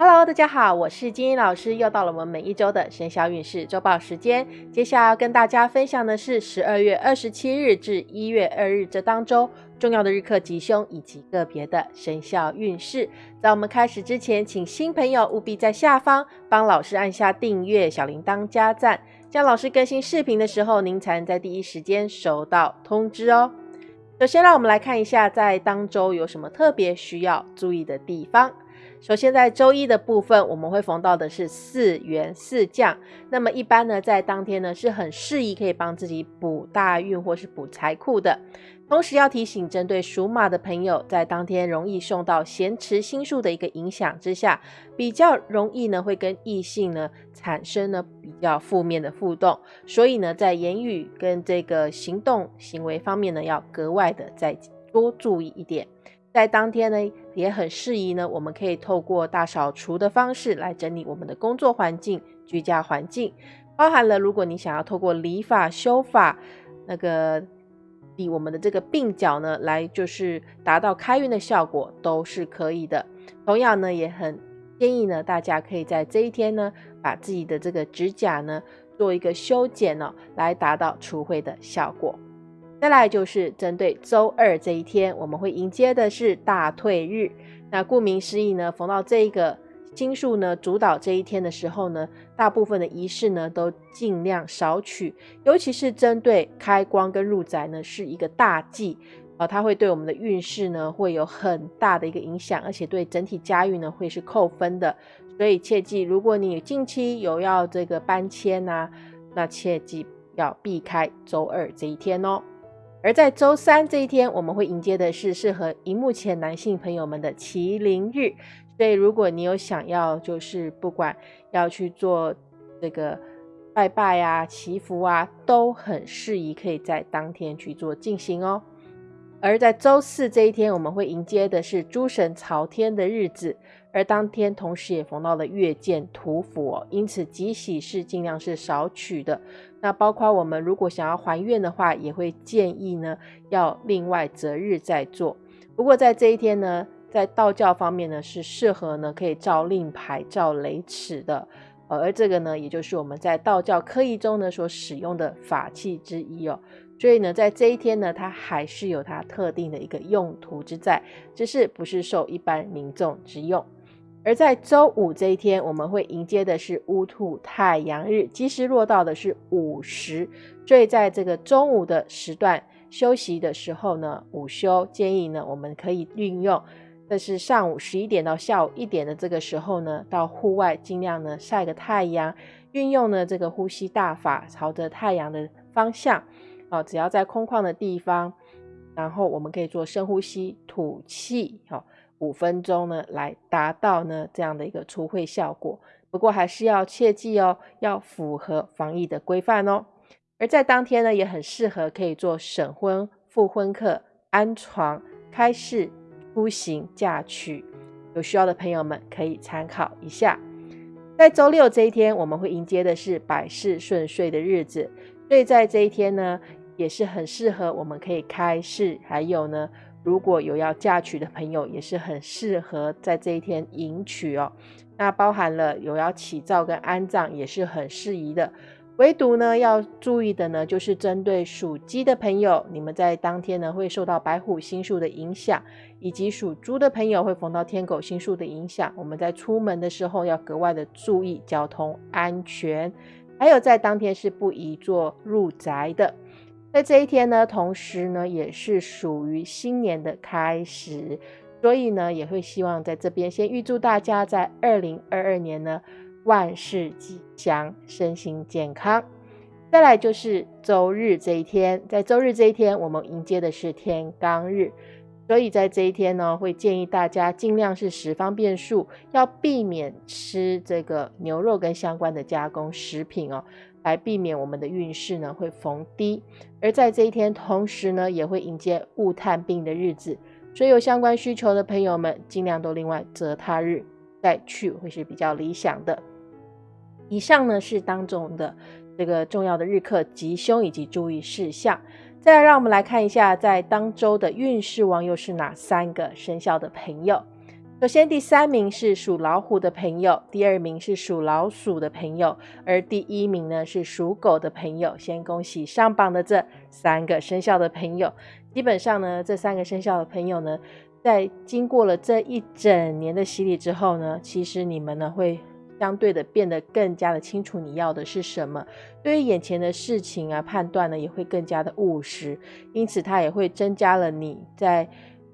Hello，大家好，我是金英老师，又到了我们每一周的生肖运势周报时间。接下来要跟大家分享的是十二月二十七日至一月二日这当周重要的日课吉凶以及个别的生肖运势。在我们开始之前，请新朋友务必在下方帮老师按下订阅、小铃铛加赞，这样老师更新视频的时候，您才能在第一时间收到通知哦。首先，让我们来看一下在当周有什么特别需要注意的地方。首先，在周一的部分，我们会逢到的是四元四将。那么一般呢，在当天呢是很适宜可以帮自己补大运或是补财库的。同时要提醒，针对属马的朋友，在当天容易受到咸池星数的一个影响之下，比较容易呢会跟异性呢产生呢比较负面的互动。所以呢，在言语跟这个行动行为方面呢，要格外的再多注意一点。在当天呢，也很适宜呢。我们可以透过大扫除的方式来整理我们的工作环境、居家环境，包含了如果你想要透过理发、修发，那个理我们的这个鬓角呢，来就是达到开运的效果，都是可以的。同样呢，也很建议呢，大家可以在这一天呢，把自己的这个指甲呢做一个修剪呢，来达到除秽的效果。再来就是针对周二这一天，我们会迎接的是大退日。那顾名思义呢，逢到这一个星数呢主导这一天的时候呢，大部分的仪式呢都尽量少取，尤其是针对开光跟入宅呢是一个大忌啊，它会对我们的运势呢会有很大的一个影响，而且对整体家运呢会是扣分的。所以切记，如果你近期有要这个搬迁呐，那切记要避开周二这一天哦。而在周三这一天，我们会迎接的是适合荧幕前男性朋友们的麒麟日，所以如果你有想要，就是不管要去做这个拜拜啊、祈福啊，都很适宜可以在当天去做进行哦。而在周四这一天，我们会迎接的是诸神朝天的日子，而当天同时也逢到了月见土府哦，因此吉喜事尽量是少取的。那包括我们如果想要还愿的话，也会建议呢要另外择日再做。不过在这一天呢，在道教方面呢是适合呢可以照令牌、照雷尺的，而这个呢也就是我们在道教科仪中呢所使用的法器之一哦。所以呢，在这一天呢，它还是有它特定的一个用途之在，只是不是受一般民众之用。而在周五这一天，我们会迎接的是乌兔太阳日，吉时落到的是午时，所以在这个中午的时段休息的时候呢，午休建议呢，我们可以运用，这是上午十一点到下午一点的这个时候呢，到户外尽量呢晒个太阳，运用呢这个呼吸大法，朝着太阳的方向。哦，只要在空旷的地方，然后我们可以做深呼吸、吐气，好，五分钟呢，来达到呢这样的一个除秽效果。不过还是要切记哦，要符合防疫的规范哦。而在当天呢，也很适合可以做省婚、复婚客、安床、开市、出行、嫁娶，有需要的朋友们可以参考一下。在周六这一天，我们会迎接的是百事顺遂的日子，所以在这一天呢。也是很适合，我们可以开市，还有呢，如果有要嫁娶的朋友，也是很适合在这一天迎娶哦。那包含了有要起灶跟安葬，也是很适宜的。唯独呢，要注意的呢，就是针对属鸡的朋友，你们在当天呢会受到白虎星数的影响，以及属猪的朋友会逢到天狗星数的影响。我们在出门的时候要格外的注意交通安全，还有在当天是不宜做入宅的。在这一天呢，同时呢，也是属于新年的开始，所以呢，也会希望在这边先预祝大家在二零二二年呢万事吉祥，身心健康。再来就是周日这一天，在周日这一天，我们迎接的是天罡日，所以在这一天呢，会建议大家尽量是十方便数，要避免吃这个牛肉跟相关的加工食品哦。来避免我们的运势呢会逢低，而在这一天，同时呢也会迎接物探病的日子，所以有相关需求的朋友们，尽量都另外择他日再去，会是比较理想的。以上呢是当中的这个重要的日课吉凶以及注意事项。再来，让我们来看一下，在当周的运势王又是哪三个生肖的朋友。首先，第三名是属老虎的朋友，第二名是属老鼠的朋友，而第一名呢是属狗的朋友。先恭喜上榜的这三个生肖的朋友。基本上呢，这三个生肖的朋友呢，在经过了这一整年的洗礼之后呢，其实你们呢会相对的变得更加的清楚你要的是什么，对于眼前的事情啊判断呢也会更加的务实，因此它也会增加了你在。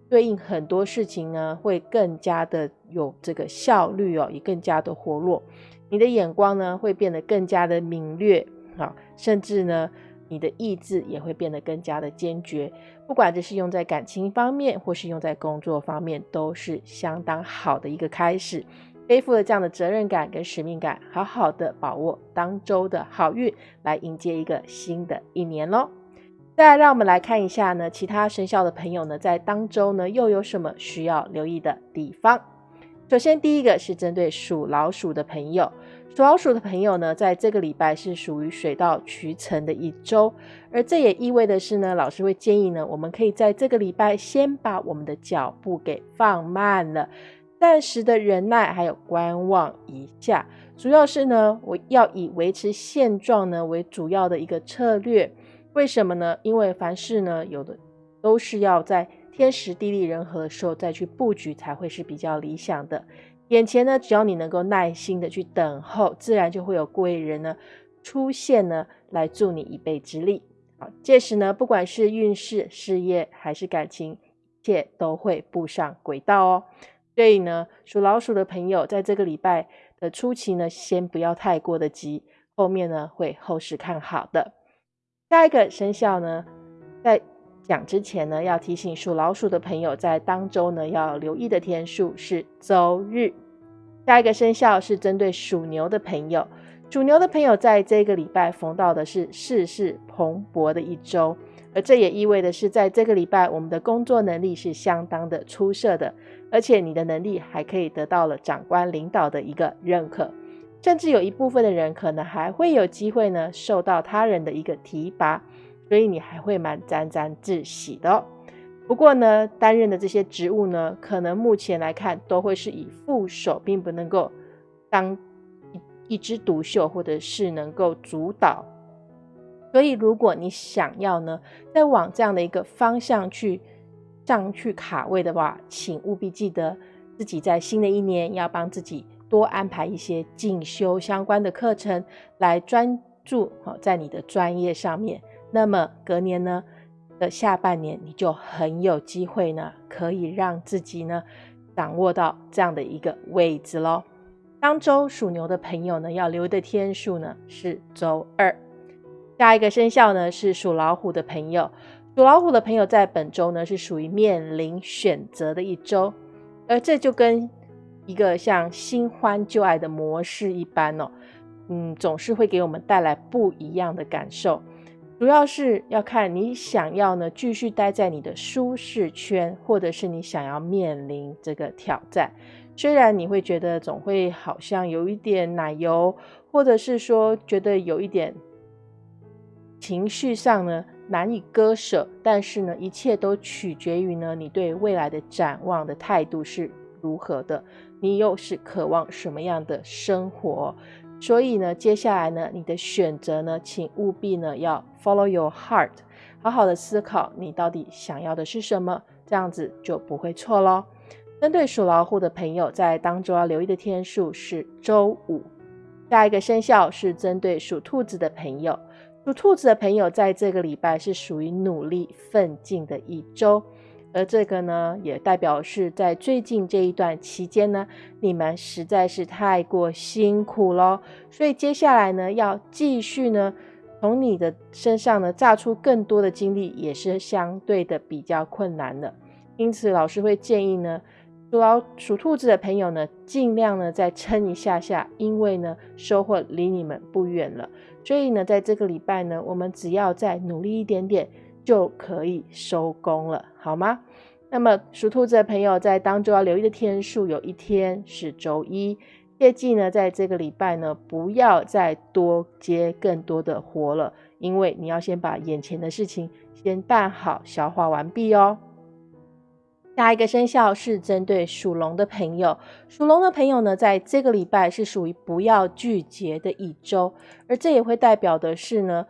对应很多事情呢，会更加的有这个效率哦，也更加的活络。你的眼光呢，会变得更加的敏锐啊，甚至呢，你的意志也会变得更加的坚决。不管这是用在感情方面，或是用在工作方面，都是相当好的一个开始。背负了这样的责任感跟使命感，好好的把握当周的好运，来迎接一个新的一年喽。再来，让我们来看一下呢，其他生肖的朋友呢，在当周呢又有什么需要留意的地方？首先，第一个是针对属老鼠的朋友，属老鼠的朋友呢，在这个礼拜是属于水到渠成的一周，而这也意味的是呢，老师会建议呢，我们可以在这个礼拜先把我们的脚步给放慢了，暂时的忍耐还有观望一下，主要是呢，我要以维持现状呢为主要的一个策略。为什么呢？因为凡事呢，有的都是要在天时地利人和的时候再去布局，才会是比较理想的。眼前呢，只要你能够耐心的去等候，自然就会有贵人呢出现呢，来助你一臂之力。好，届时呢，不管是运势、事业还是感情，一切都会步上轨道哦。所以呢，属老鼠的朋友，在这个礼拜的初期呢，先不要太过的急，后面呢，会后市看好的。下一个生肖呢，在讲之前呢，要提醒属老鼠的朋友，在当周呢要留意的天数是周日。下一个生肖是针对属牛的朋友，属牛的朋友在这个礼拜逢到的是事事蓬勃的一周，而这也意味的是，在这个礼拜我们的工作能力是相当的出色的，而且你的能力还可以得到了长官领导的一个认可。甚至有一部分的人可能还会有机会呢，受到他人的一个提拔，所以你还会蛮沾沾自喜的。哦不过呢，担任的这些职务呢，可能目前来看都会是以副手，并不能够当一一枝独秀，或者是能够主导。所以，如果你想要呢，再往这样的一个方向去上去卡位的话，请务必记得自己在新的一年要帮自己。多安排一些进修相关的课程，来专注好在你的专业上面。那么隔年呢的下半年，你就很有机会呢，可以让自己呢掌握到这样的一个位置喽。当周属牛的朋友呢，要留的天数呢是周二。下一个生肖呢是属老虎的朋友，属老虎的朋友在本周呢是属于面临选择的一周，而这就跟一个像新欢旧爱的模式一般哦，嗯，总是会给我们带来不一样的感受。主要是要看你想要呢继续待在你的舒适圈，或者是你想要面临这个挑战。虽然你会觉得总会好像有一点奶油，或者是说觉得有一点情绪上呢难以割舍，但是呢，一切都取决于呢你对未来的展望的态度是如何的。你又是渴望什么样的生活？所以呢，接下来呢，你的选择呢，请务必呢要 follow your heart，好好的思考你到底想要的是什么，这样子就不会错喽。针对属老虎的朋友，在当中要留意的天数是周五。下一个生肖是针对属兔子的朋友，属兔子的朋友在这个礼拜是属于努力奋进的一周。而这个呢，也代表是在最近这一段期间呢，你们实在是太过辛苦喽。所以接下来呢，要继续呢，从你的身上呢，榨出更多的精力，也是相对的比较困难的。因此，老师会建议呢，属属兔子的朋友呢，尽量呢再撑一下下，因为呢，收获离你们不远了。所以呢，在这个礼拜呢，我们只要再努力一点点。就可以收工了，好吗？那么属兔子的朋友在当周要留意的天数，有一天是周一。切记呢，在这个礼拜呢，不要再多接更多的活了，因为你要先把眼前的事情先办好、消化完毕哦。下一个生肖是针对属龙的朋友，属龙的朋友呢，在这个礼拜是属于不要拒绝的一周，而这也会代表的是呢，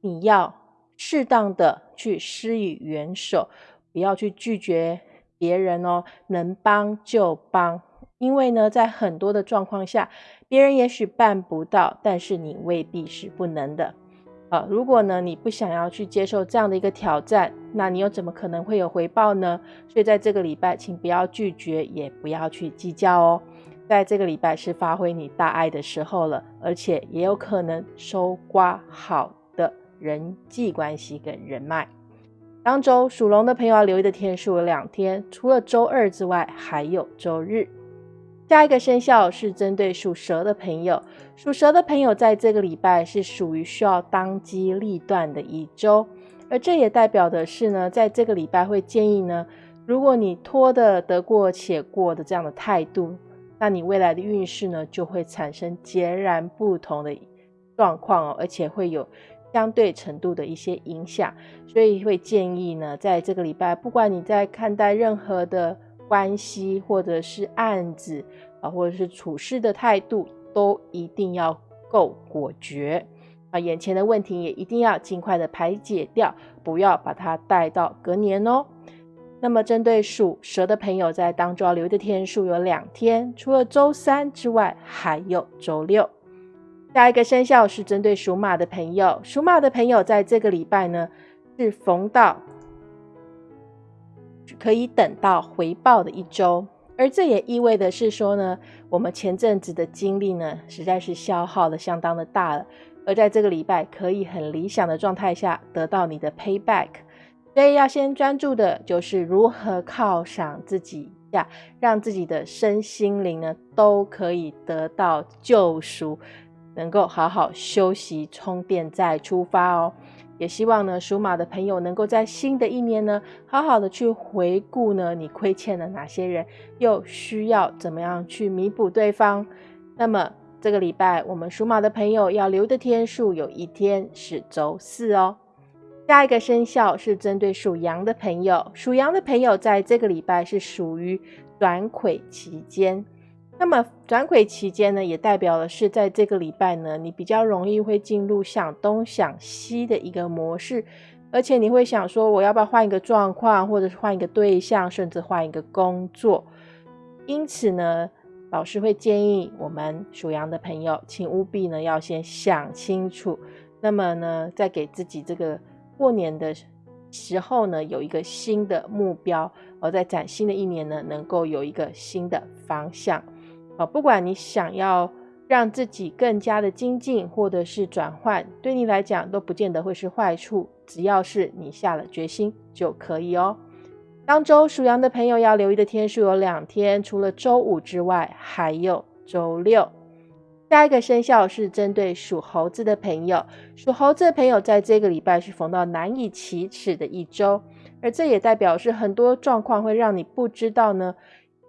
你要适当的去施以援手，不要去拒绝别人哦，能帮就帮，因为呢，在很多的状况下，别人也许办不到，但是你未必是不能的。啊，如果呢你不想要去接受这样的一个挑战，那你又怎么可能会有回报呢？所以在这个礼拜，请不要拒绝，也不要去计较哦。在这个礼拜是发挥你大爱的时候了，而且也有可能收刮好的人际关系跟人脉。当周属龙的朋友要留意的天数有两天，除了周二之外，还有周日。下一个生肖是针对属蛇的朋友，属蛇的朋友在这个礼拜是属于需要当机立断的一周，而这也代表的是呢，在这个礼拜会建议呢，如果你拖的得过且过的这样的态度，那你未来的运势呢就会产生截然不同的状况哦，而且会有相对程度的一些影响，所以会建议呢，在这个礼拜，不管你在看待任何的。关系或者是案子啊，或者是处事的态度，都一定要够果决啊！眼前的问题也一定要尽快的排解掉，不要把它带到隔年哦。那么，针对属蛇的朋友，在当中要留的天数有两天，除了周三之外，还有周六。下一个生肖是针对属马的朋友，属马的朋友在这个礼拜呢，是逢到。可以等到回报的一周，而这也意味的是说呢，我们前阵子的精力呢，实在是消耗的相当的大了，而在这个礼拜可以很理想的状态下得到你的 payback，所以要先专注的就是如何犒赏自己呀，让自己的身心灵呢都可以得到救赎，能够好好休息充电再出发哦。也希望呢，属马的朋友能够在新的一年呢，好好的去回顾呢，你亏欠了哪些人，又需要怎么样去弥补对方。那么这个礼拜，我们属马的朋友要留的天数有一天是周四哦。下一个生肖是针对属羊的朋友，属羊的朋友在这个礼拜是属于短魁期间。那么转轨期间呢，也代表的是在这个礼拜呢，你比较容易会进入想东想西的一个模式，而且你会想说，我要不要换一个状况，或者是换一个对象，甚至换一个工作。因此呢，老师会建议我们属羊的朋友，请务必呢要先想清楚，那么呢，在给自己这个过年的时候呢，有一个新的目标，而在崭新的一年呢，能够有一个新的方向。啊，不管你想要让自己更加的精进，或者是转换，对你来讲都不见得会是坏处。只要是你下了决心就可以哦。当周属羊的朋友要留意的天数有两天，除了周五之外，还有周六。下一个生肖是针对属猴子的朋友，属猴子的朋友在这个礼拜是逢到难以启齿的一周，而这也代表是很多状况会让你不知道呢。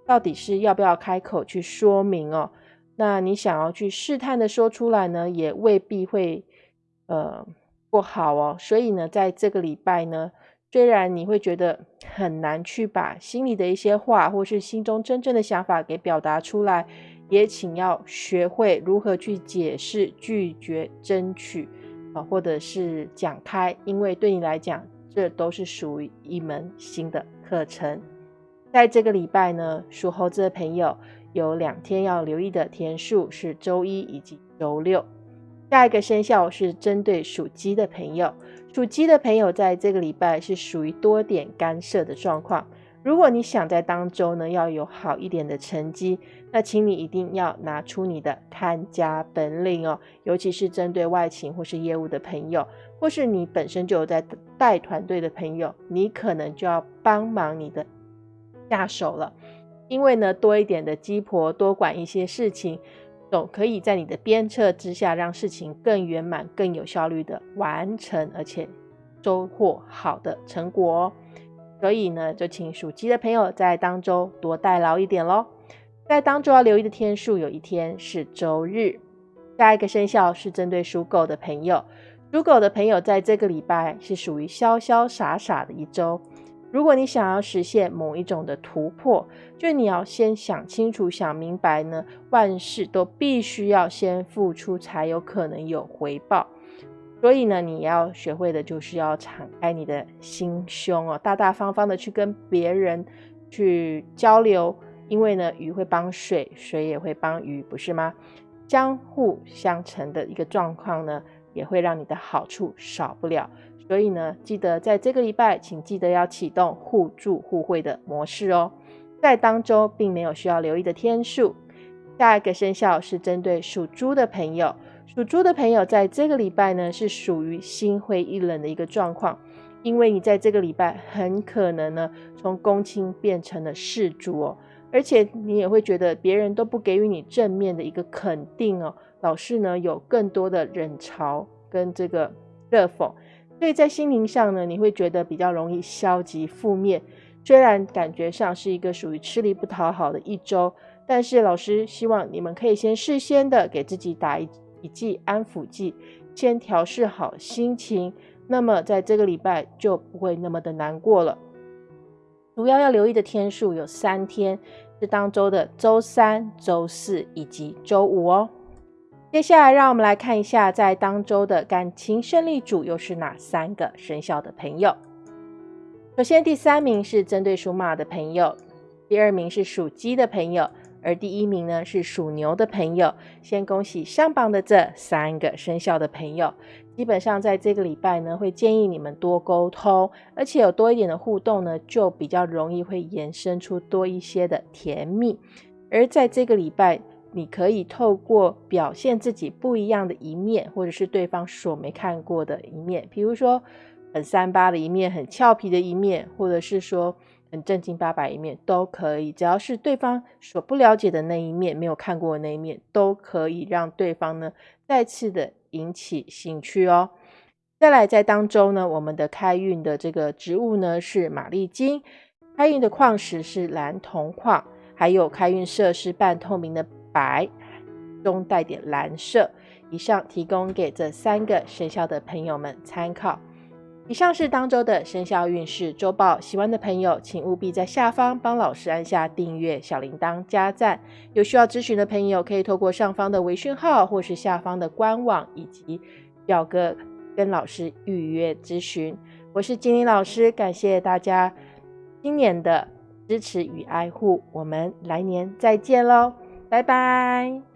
到底是要不要开口去说明哦？那你想要去试探的说出来呢，也未必会呃不好哦。所以呢，在这个礼拜呢，虽然你会觉得很难去把心里的一些话，或是心中真正的想法给表达出来，也请要学会如何去解释、拒绝、争取啊，或者是讲开，因为对你来讲，这都是属于一门新的课程。在这个礼拜呢，属猴子的朋友有两天要留意的天数是周一以及周六。下一个生肖是针对属鸡的朋友，属鸡的朋友在这个礼拜是属于多点干涉的状况。如果你想在当周呢要有好一点的成绩，那请你一定要拿出你的看家本领哦，尤其是针对外勤或是业务的朋友，或是你本身就有在带团队的朋友，你可能就要帮忙你的。下手了，因为呢，多一点的鸡婆多管一些事情，总可以在你的鞭策之下，让事情更圆满、更有效率的完成，而且收获好的成果哦。所以呢，就请属鸡的朋友在当周多代劳一点喽。在当周要留意的天数，有一天是周日。下一个生肖是针对属狗的朋友，属狗的朋友在这个礼拜是属于潇潇洒洒的一周。如果你想要实现某一种的突破，就你要先想清楚、想明白呢，万事都必须要先付出，才有可能有回报。所以呢，你要学会的就是要敞开你的心胸哦，大大方方的去跟别人去交流，因为呢，鱼会帮水，水也会帮鱼，不是吗？相互相成的一个状况呢，也会让你的好处少不了。所以呢，记得在这个礼拜，请记得要启动互助互惠的模式哦。在当周并没有需要留意的天数。下一个生肖是针对属猪的朋友，属猪的朋友在这个礼拜呢是属于心灰意冷的一个状况，因为你在这个礼拜很可能呢从公卿变成了世主哦，而且你也会觉得别人都不给予你正面的一个肯定哦，老是呢有更多的冷嘲跟这个热讽。所以在心灵上呢，你会觉得比较容易消极负面。虽然感觉上是一个属于吃力不讨好的一周，但是老师希望你们可以先事先的给自己打一一剂安抚剂，先调试好心情。那么在这个礼拜就不会那么的难过了。主要要留意的天数有三天，是当周的周三、周四以及周五哦。接下来，让我们来看一下，在当周的感情胜利组又是哪三个生肖的朋友。首先，第三名是针对属马的朋友，第二名是属鸡的朋友，而第一名呢是属牛的朋友。先恭喜上榜的这三个生肖的朋友。基本上在这个礼拜呢，会建议你们多沟通，而且有多一点的互动呢，就比较容易会延伸出多一些的甜蜜。而在这个礼拜。你可以透过表现自己不一样的一面，或者是对方所没看过的一面，比如说很三八的一面，很俏皮的一面，或者是说很正经八百一面，都可以。只要是对方所不了解的那一面，没有看过的那一面，都可以让对方呢再次的引起兴趣哦。再来，在当中呢，我们的开运的这个植物呢是玛丽金，开运的矿石是蓝铜矿，还有开运色是半透明的。白中带点蓝色，以上提供给这三个生肖的朋友们参考。以上是当周的生肖运势周报，喜欢的朋友请务必在下方帮老师按下订阅、小铃铛、加赞。有需要咨询的朋友，可以透过上方的微讯号，或是下方的官网以及表格跟老师预约咨询。我是金玲老师，感谢大家今年的支持与爱护，我们来年再见喽！拜拜。